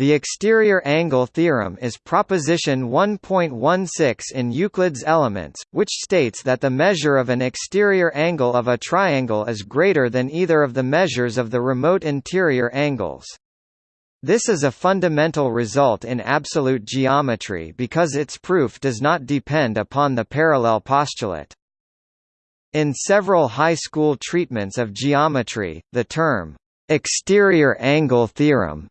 The exterior angle theorem is proposition 1.16 in Euclid's Elements, which states that the measure of an exterior angle of a triangle is greater than either of the measures of the remote interior angles. This is a fundamental result in absolute geometry because its proof does not depend upon the parallel postulate. In several high school treatments of geometry, the term, exterior angle theorem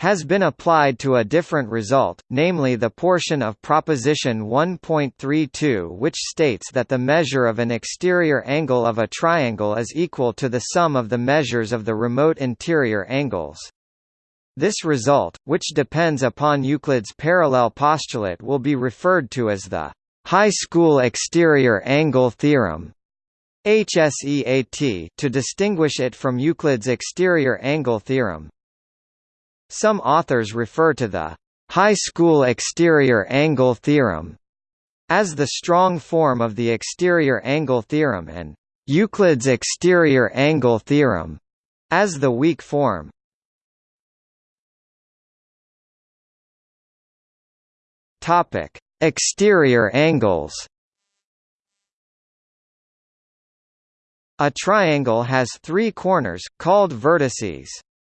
has been applied to a different result, namely the portion of proposition 1.32 which states that the measure of an exterior angle of a triangle is equal to the sum of the measures of the remote interior angles. This result, which depends upon Euclid's parallel postulate will be referred to as the high school exterior angle theorem. HSEAT to distinguish it from Euclid's exterior angle theorem. Some authors refer to the high school exterior angle theorem as the strong form of the exterior angle theorem and Euclid's exterior angle theorem as the weak form. Topic: Exterior angles. A triangle has three corners, called vertices.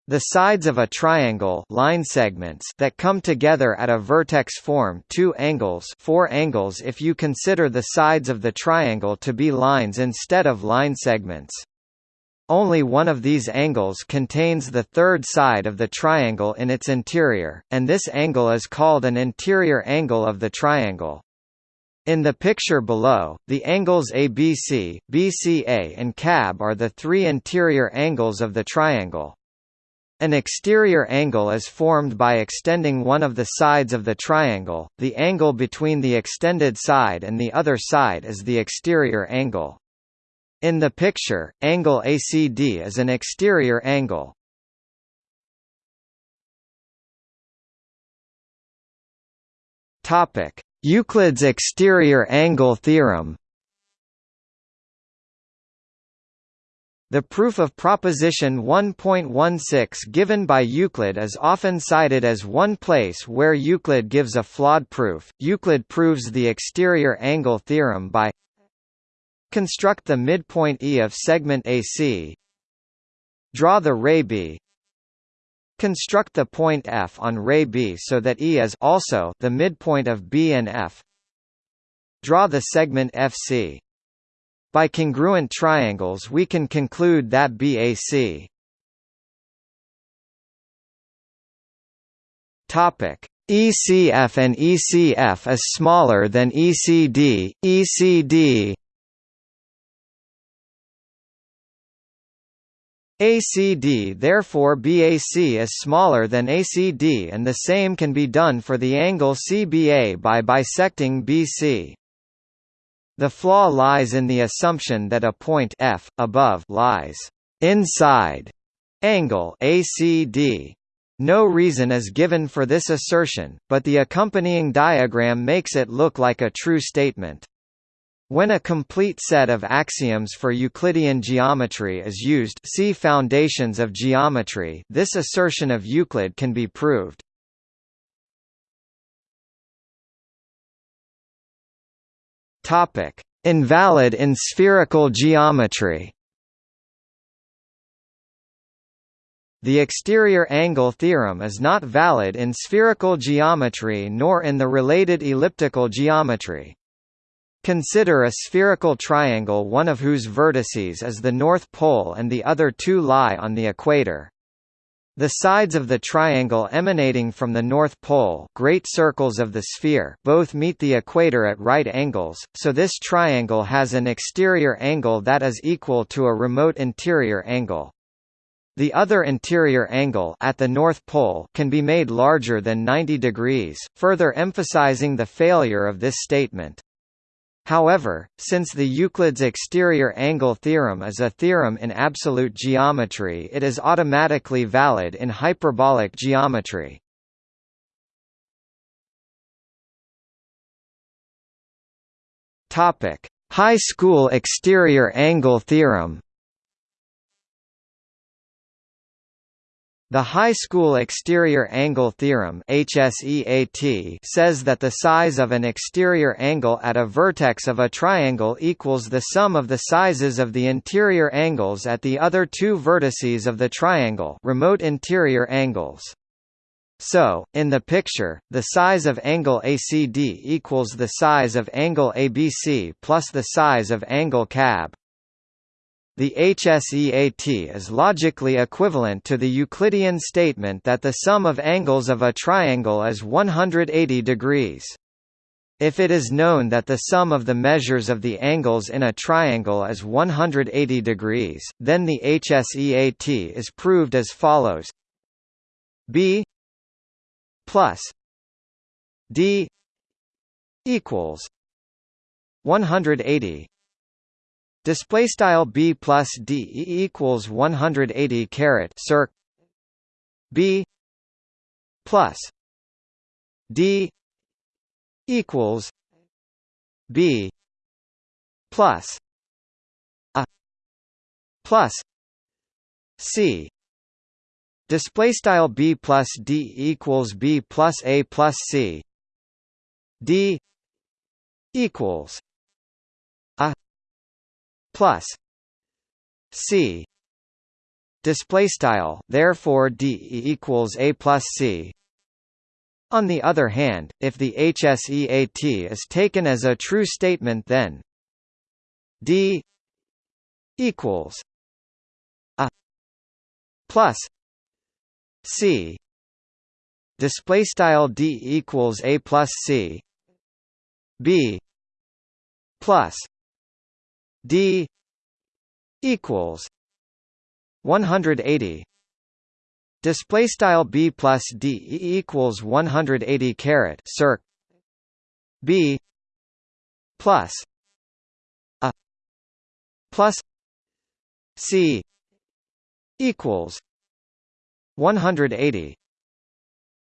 The sides of a triangle line segments that come together at a vertex form two angles four angles if you consider the sides of the triangle to be lines instead of line segments. Only one of these angles contains the third side of the triangle in its interior, and this angle is called an interior angle of the triangle. In the picture below, the angles ABC, BCA and CAB are the three interior angles of the triangle. An exterior angle is formed by extending one of the sides of the triangle, the angle between the extended side and the other side is the exterior angle. In the picture, angle ACD is an exterior angle. Euclid's exterior angle theorem The proof of proposition 1.16 given by Euclid is often cited as one place where Euclid gives a flawed proof. Euclid proves the exterior angle theorem by Construct the midpoint E of segment AC Draw the ray B Construct the point F on ray B so that E is also the midpoint of B and F Draw the segment FC by congruent triangles we can conclude that BAC Topic ECF and ECF is smaller than ECD, ECD ACD therefore BAC is smaller than ACD and the same can be done for the angle CBA by bisecting BC. The flaw lies in the assumption that a point f above lies inside angle ACD. No reason is given for this assertion, but the accompanying diagram makes it look like a true statement. When a complete set of axioms for Euclidean geometry is used see Foundations of Geometry this assertion of Euclid can be proved. Topic: Invalid in spherical geometry. The exterior angle theorem is not valid in spherical geometry nor in the related elliptical geometry. Consider a spherical triangle one of whose vertices is the North Pole and the other two lie on the equator. The sides of the triangle emanating from the North Pole great circles of the sphere both meet the equator at right angles, so this triangle has an exterior angle that is equal to a remote interior angle. The other interior angle at the North Pole can be made larger than 90 degrees, further emphasizing the failure of this statement. However, since the Euclid's exterior angle theorem is a theorem in absolute geometry it is automatically valid in hyperbolic geometry. High school exterior angle theorem The high school exterior angle theorem HSEAT says that the size of an exterior angle at a vertex of a triangle equals the sum of the sizes of the interior angles at the other two vertices of the triangle remote interior angles. So, in the picture, the size of angle ACD equals the size of angle ABC plus the size of angle CAB. The HSEAT is logically equivalent to the Euclidean statement that the sum of angles of a triangle is 180 degrees. If it is known that the sum of the measures of the angles in a triangle is 180 degrees, then the HSEAT is proved as follows B plus D equals 180 Display style b plus d equals 180 caret circ b plus d equals b plus a plus c. Display style b plus d equals b plus a plus c. D equals plus c. Display style therefore d equals a plus c. On the other hand if the hseat is taken as a true statement then d equals a plus c. Display style d equals a plus c. B plus d equals 180 display style b plus d equals 180 caret circ b plus a plus c equals 180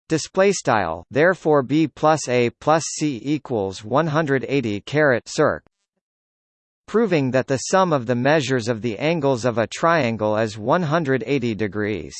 display style therefore b plus a plus c equals 180 caret circ proving that the sum of the measures of the angles of a triangle is 180 degrees.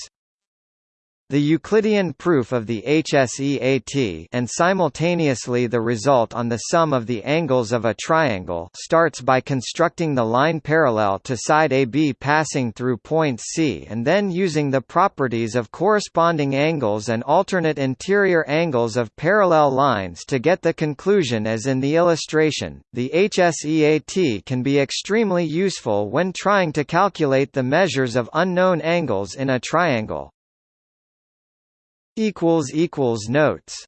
The Euclidean proof of the HSEAT and simultaneously the result on the sum of the angles of a triangle starts by constructing the line parallel to side AB passing through point C and then using the properties of corresponding angles and alternate interior angles of parallel lines to get the conclusion as in the illustration. The HSEAT can be extremely useful when trying to calculate the measures of unknown angles in a triangle. Notes